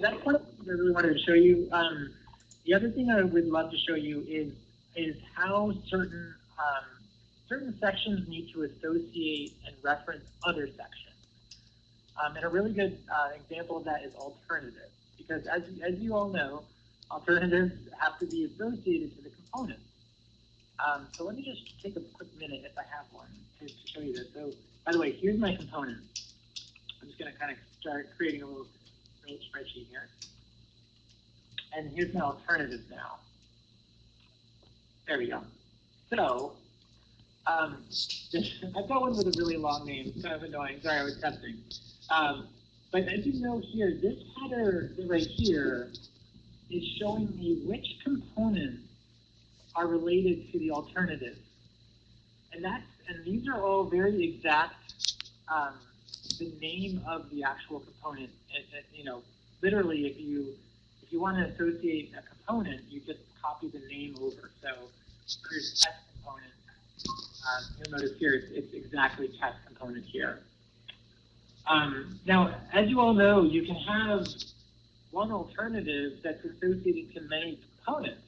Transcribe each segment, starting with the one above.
that's what I really wanted to show you. Um, the other thing I would love to show you is is how certain um, certain sections need to associate and reference other sections. Um, and a really good uh, example of that is alternatives, because as, as you all know, alternatives have to be associated to the components. Um, so let me just take a quick minute, if I have one, to, to show you this. So, by the way, here's my components. I'm just going to kind of start creating a little, spreadsheet here. And here's my alternatives now. There we go. So, um, I've got one with a really long name. It's kind of annoying. Sorry, I was testing. Um, but as you know here, this header right here is showing me which components are related to the alternative. And that's and these are all very exact um, the name of the actual component. And, and, you know, literally if you if you want to associate a component, you just copy the name over. So here's test component. Um, you'll notice here it's, it's exactly test component here. Um, now, as you all know, you can have one alternative that's associated to many components.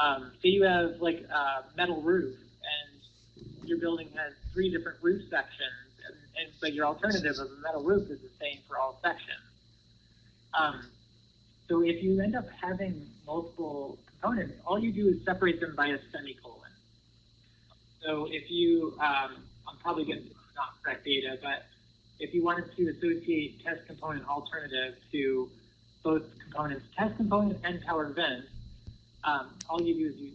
Um, say you have like a metal roof and your building has three different roof sections, and, and but your alternative of a metal roof is the same for all sections. Um, so if you end up having multiple components, all you do is separate them by a semicolon. So if you, um, I'm probably getting not correct data, but if you wanted to associate test component alternative to both components, test component and power vent, um, all you do is you,